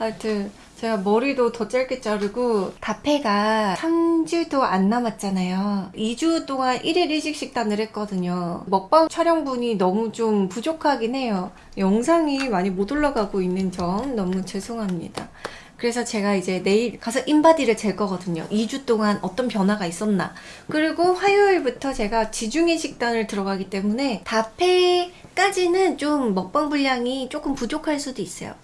하여튼 제가 머리도 더 짧게 자르고 다페가 3주도 안 남았잖아요. 2주 동안 1일 1식 식단을 했거든요. 먹방 촬영분이 너무 좀 부족하긴 해요. 영상이 많이 못 올라가고 있는 점 너무 죄송합니다. 그래서 제가 이제 내일 가서 인바디를 잴 거거든요. 2주 동안 어떤 변화가 있었나. 그리고 화요일부터 제가 지중해 식단을 들어가기 때문에 다페까지는 좀 먹방 분량이 조금 부족할 수도 있어요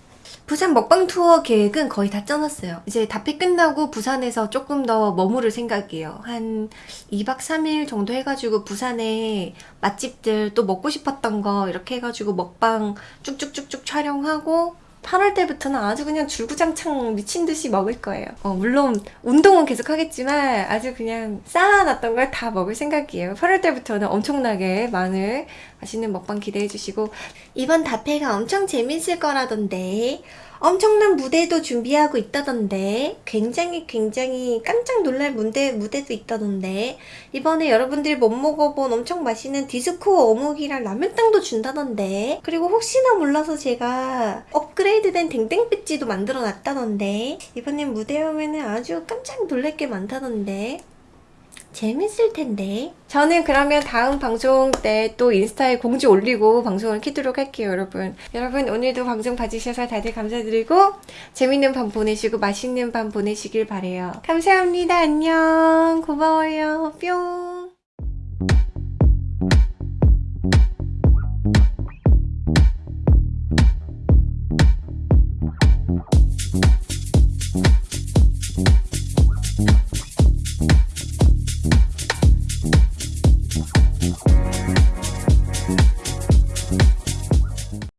부산 먹방 투어 계획은 거의 다 짜놨어요. 이제 답회 끝나고 부산에서 조금 더 머무를 생각이에요. 한 2박 3일 정도 해가지고 부산에 맛집들 또 먹고 싶었던 거 이렇게 해가지고 먹방 쭉쭉쭉쭉 촬영하고 8월 때부터는 아주 그냥 줄구장창 미친 듯이 먹을 거예요. 어, 물론 운동은 계속 하겠지만 아주 그냥 쌓아놨던 걸 다 먹을 생각이에요. 8월 때부터는 엄청나게 많은 맛있는 먹방 기대해 주시고 이번 다페가 엄청 재밌을 거라던데 엄청난 무대도 준비하고 있다던데 굉장히 굉장히 깜짝 놀랄 무대, 무대도 있다던데 이번에 여러분들이 못 먹어본 엄청 맛있는 디스코 어묵이랑 라면땅도 준다던데 그리고 혹시나 몰라서 제가 업그레이드된 댕댕 배지도 만들어 놨다던데 이번엔 무대 오면은 아주 깜짝 놀랄 게 많다던데 재밌을 텐데. 저는 그러면 다음 방송 때 또 인스타에 공지 올리고 방송을 키도록 할게요 여러분. 여러분 오늘도 방송 봐주셔서 다들 감사드리고 재밌는 밤 보내시고 맛있는 밤 보내시길 바래요. 감사합니다. 안녕. 고마워요. 뿅